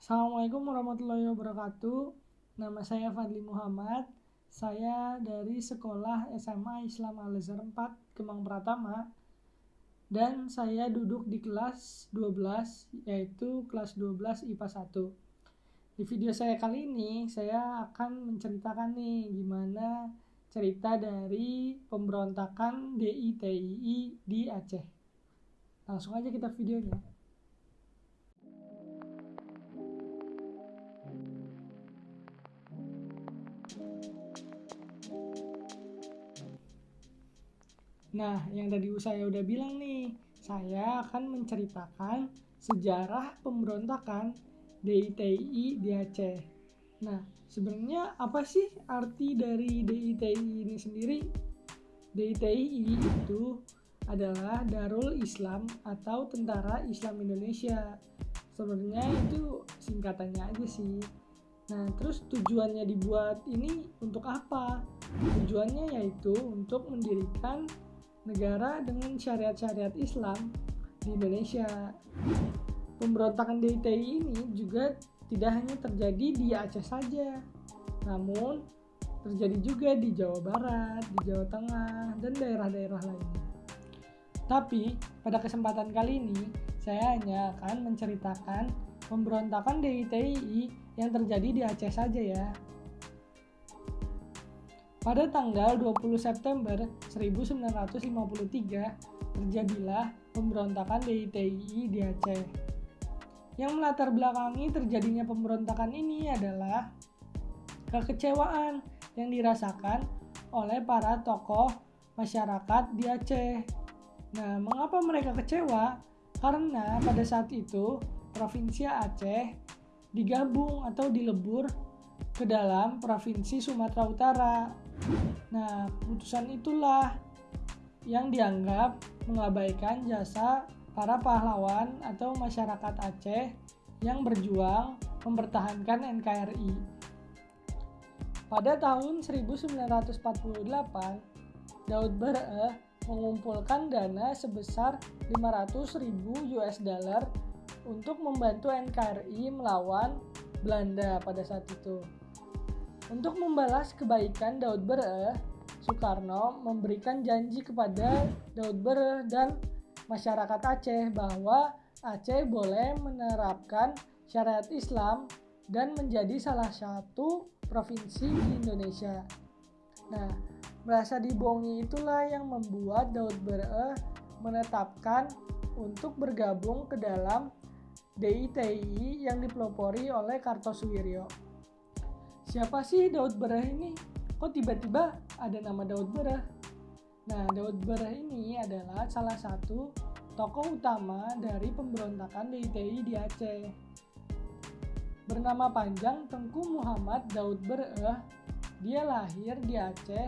Assalamualaikum warahmatullahi wabarakatuh. Nama saya Fadli Muhammad. Saya dari Sekolah SMA Islam Al Azhar 4 Kemang Pratama dan saya duduk di kelas 12 yaitu kelas 12 IPA 1. Di video saya kali ini saya akan menceritakan nih gimana cerita dari pemberontakan DITII di Aceh. Langsung aja kita videonya. Nah, yang tadi saya udah bilang nih, saya akan menceritakan sejarah pemberontakan DITI di Aceh. Nah, sebenarnya apa sih arti dari DITI ini sendiri? DITI itu adalah Darul Islam atau Tentara Islam Indonesia. Sebenarnya itu singkatannya aja sih. Nah, terus tujuannya dibuat ini untuk apa? Tujuannya yaitu untuk mendirikan negara dengan syariat-syariat Islam di Indonesia. Pemberontakan DITI ini juga tidak hanya terjadi di Aceh saja, namun terjadi juga di Jawa Barat, di Jawa Tengah, dan daerah-daerah lainnya. Tapi pada kesempatan kali ini, saya hanya akan menceritakan pemberontakan DITI yang terjadi di Aceh saja ya. Pada tanggal 20 September 1953, terjadilah pemberontakan DITI di Aceh. Yang melatar belakangi terjadinya pemberontakan ini adalah kekecewaan yang dirasakan oleh para tokoh masyarakat di Aceh. Nah, mengapa mereka kecewa? Karena pada saat itu Provinsi Aceh digabung atau dilebur ke dalam Provinsi Sumatera Utara Nah, putusan itulah yang dianggap mengabaikan jasa para pahlawan atau masyarakat Aceh yang berjuang mempertahankan NKRI. Pada tahun 1948, Daud Bereh mengumpulkan dana sebesar 500.000 US dollar untuk membantu NKRI melawan Belanda pada saat itu. Untuk membalas kebaikan Daud Bereh, Soekarno memberikan janji kepada Daud Bereh dan masyarakat Aceh bahwa Aceh boleh menerapkan syariat Islam dan menjadi salah satu provinsi di Indonesia. Nah, merasa dibohongi itulah yang membuat Daud Bereh menetapkan untuk bergabung ke dalam DITI yang dipelopori oleh Kartosuwiryo siapa sih Daud Berah ini? Kok tiba-tiba ada nama Daud Berah? Nah, Daud Berah ini adalah salah satu tokoh utama dari pemberontakan DITI di Aceh. Bernama panjang Tengku Muhammad Daud Bereh, dia lahir di Aceh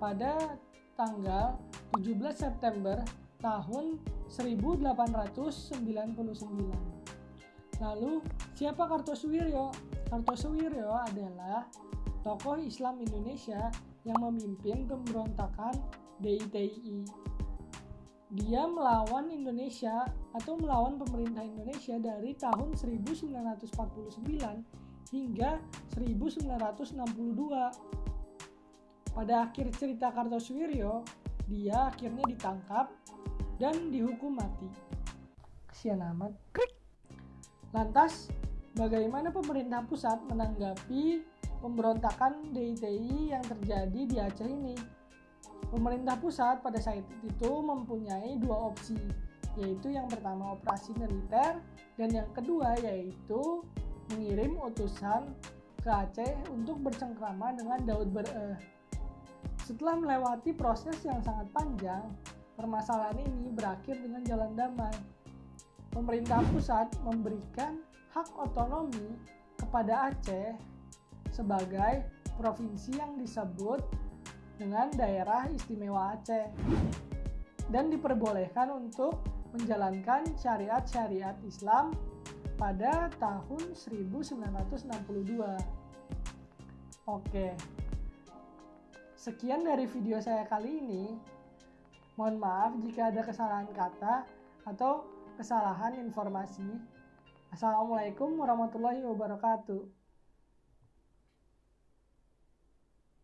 pada tanggal 17 September tahun 1899. Lalu, siapa Kartosuwiryo? Kartosuwiryo adalah tokoh Islam Indonesia yang memimpin pemberontakan DITI. Dia melawan Indonesia atau melawan pemerintah Indonesia dari tahun 1949 hingga 1962. Pada akhir cerita Kartosuwiryo, dia akhirnya ditangkap dan dihukum mati. Kesian amat. Lantas, bagaimana pemerintah pusat menanggapi pemberontakan DITI yang terjadi di Aceh ini. Pemerintah pusat pada saat itu mempunyai dua opsi, yaitu yang pertama operasi militer dan yang kedua yaitu mengirim utusan ke Aceh untuk bercengkrama dengan Daud Bereh. Setelah melewati proses yang sangat panjang, permasalahan ini berakhir dengan jalan damai. Pemerintah pusat memberikan hak otonomi kepada Aceh sebagai provinsi yang disebut dengan daerah istimewa Aceh dan diperbolehkan untuk menjalankan syariat-syariat Islam pada tahun 1962. Oke. Sekian dari video saya kali ini. Mohon maaf jika ada kesalahan kata atau kesalahan informasi. Assalamualaikum warahmatullahi wabarakatuh.